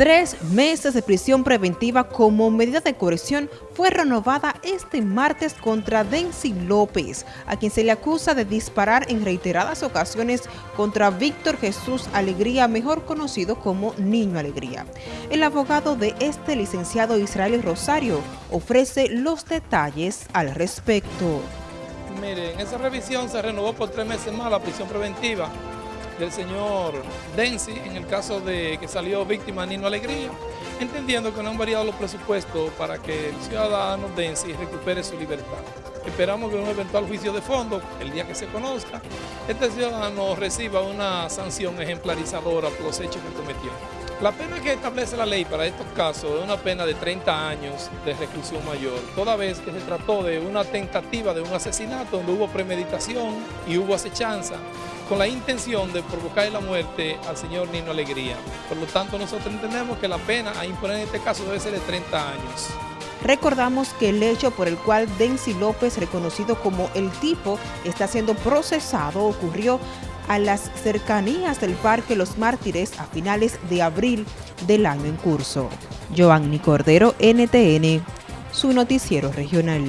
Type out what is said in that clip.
Tres meses de prisión preventiva como medida de coerción fue renovada este martes contra Denzi López, a quien se le acusa de disparar en reiteradas ocasiones contra Víctor Jesús Alegría, mejor conocido como Niño Alegría. El abogado de este licenciado Israel Rosario ofrece los detalles al respecto. Miren, esa revisión se renovó por tres meses más la prisión preventiva del señor Denzi, en el caso de que salió víctima Nino Alegría, entendiendo que no han variado los presupuestos para que el ciudadano Denzi recupere su libertad. Esperamos que en un eventual juicio de fondo, el día que se conozca, este ciudadano reciba una sanción ejemplarizadora por los hechos que cometió. La pena que establece la ley para estos casos es una pena de 30 años de reclusión mayor, toda vez que se trató de una tentativa de un asesinato donde hubo premeditación y hubo acechanza, con la intención de provocar la muerte al señor Nino Alegría. Por lo tanto, nosotros entendemos que la pena a imponer en este caso debe ser de 30 años. Recordamos que el hecho por el cual Denzi López, reconocido como el tipo, está siendo procesado ocurrió a las cercanías del Parque Los Mártires a finales de abril del año en curso. Joanny Cordero, NTN, su noticiero regional.